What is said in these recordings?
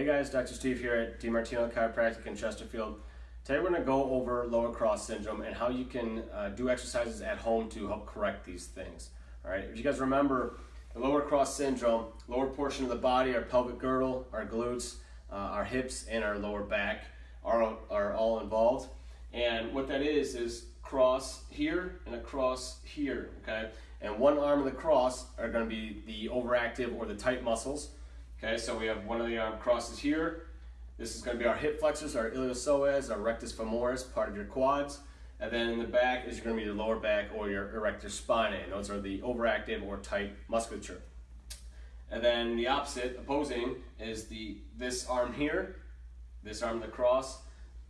Hey guys, Dr. Steve here at DiMartino Chiropractic in Chesterfield. Today we're going to go over lower cross syndrome and how you can uh, do exercises at home to help correct these things. All right, if you guys remember, the lower cross syndrome, lower portion of the body, our pelvic girdle, our glutes, uh, our hips, and our lower back are, are all involved. And what that is, is cross here and across here, okay? And one arm of the cross are going to be the overactive or the tight muscles Okay, so we have one of the arm crosses here. This is going to be our hip flexors, our iliopsoas, our rectus femoris, part of your quads. And then in the back is going to be your lower back or your erector spinae. And those are the overactive or tight musculature. And then the opposite, opposing, is the this arm here, this arm of the cross,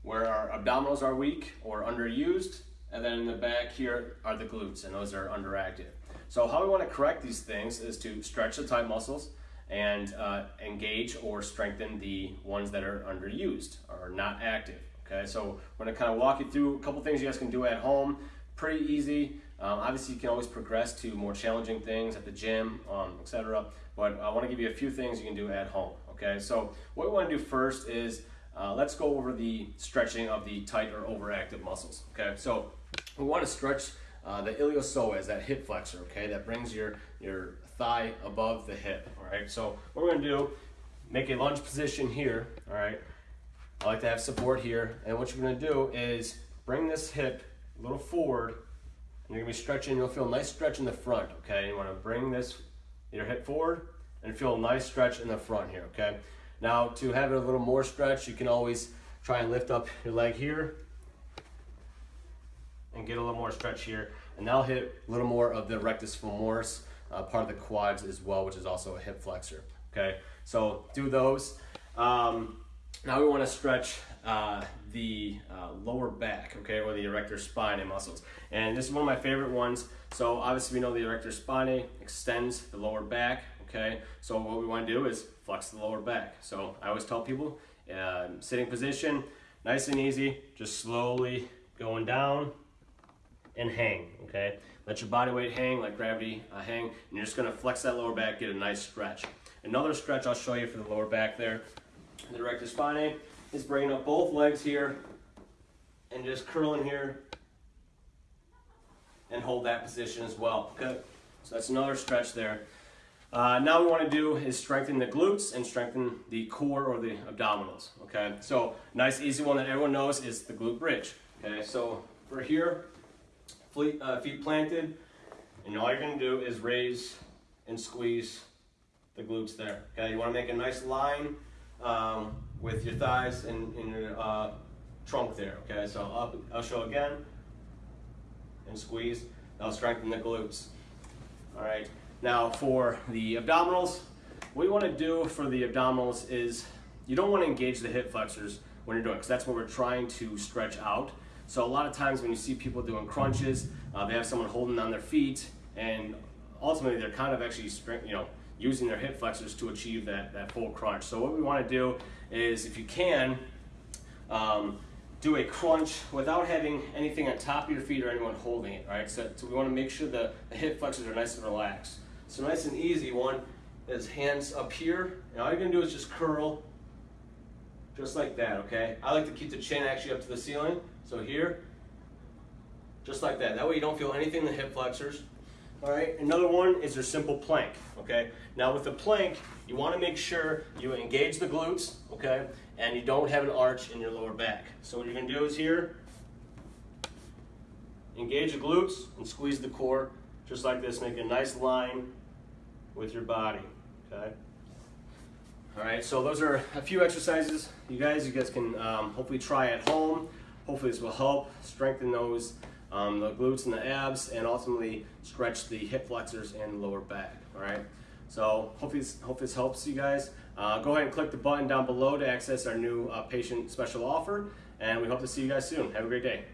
where our abdominals are weak or underused. And then in the back here are the glutes, and those are underactive. So how we want to correct these things is to stretch the tight muscles, and uh, engage or strengthen the ones that are underused or not active. Okay, so I'm gonna kind of walk you through a couple things you guys can do at home. Pretty easy. Um, obviously, you can always progress to more challenging things at the gym, um, etc. But I want to give you a few things you can do at home. Okay, so what we want to do first is uh, let's go over the stretching of the tight or overactive muscles. Okay, so we want to stretch uh, the iliopsoas, that hip flexor, okay, that brings your, your thigh above the hip, all right? So what we're gonna do, make a lunge position here, all right? I like to have support here, and what you're gonna do is bring this hip a little forward, and you're gonna be stretching, you'll feel a nice stretch in the front, okay? You wanna bring this, your hip forward, and feel a nice stretch in the front here, okay? Now, to have it a little more stretch, you can always try and lift up your leg here, and get a little more stretch here. And that'll hit a little more of the rectus femoris, uh, part of the quads as well, which is also a hip flexor. Okay, so do those. Um, now we want to stretch uh, the uh, lower back, okay, or the erector spinae muscles. And this is one of my favorite ones. So obviously we know the erector spinae extends the lower back, okay? So what we want to do is flex the lower back. So I always tell people, uh, sitting position, nice and easy, just slowly going down and hang, okay? Let your body weight hang, like gravity uh, hang, and you're just gonna flex that lower back, get a nice stretch. Another stretch I'll show you for the lower back there, the erector spinae, is bringing up both legs here and just curling here and hold that position as well, okay? So that's another stretch there. Uh, now we want to do is strengthen the glutes and strengthen the core or the abdominals, okay? So nice easy one that everyone knows is the glute bridge, okay? So for here, feet, uh, feet planted, and all you're gonna do is raise and squeeze the glutes there. Okay, you wanna make a nice line um, with your thighs and, and your uh, trunk there. Okay, so up, I'll show again, and squeeze. That'll strengthen the glutes. All right, now for the abdominals, what you wanna do for the abdominals is you don't wanna engage the hip flexors when you're doing it, because that's what we're trying to stretch out. So a lot of times when you see people doing crunches, uh, they have someone holding on their feet and ultimately they're kind of actually you know, using their hip flexors to achieve that, that full crunch. So what we want to do is if you can, um, do a crunch without having anything on top of your feet or anyone holding it, right? So, so we want to make sure the, the hip flexors are nice and relaxed. So nice and easy one is hands up here. And all you're to do is just curl just like that, okay? I like to keep the chin actually up to the ceiling. So here, just like that. That way you don't feel anything in the hip flexors. All right, another one is your simple plank, okay? Now with the plank, you wanna make sure you engage the glutes, okay? And you don't have an arch in your lower back. So what you're gonna do is here, engage the glutes and squeeze the core, just like this, make a nice line with your body, okay? All right, so those are a few exercises you guys, you guys can um, hopefully try at home. Hopefully this will help strengthen those, um, the glutes and the abs, and ultimately stretch the hip flexors and lower back, all right? So hopefully this, hope this helps you guys. Uh, go ahead and click the button down below to access our new uh, patient special offer, and we hope to see you guys soon. Have a great day.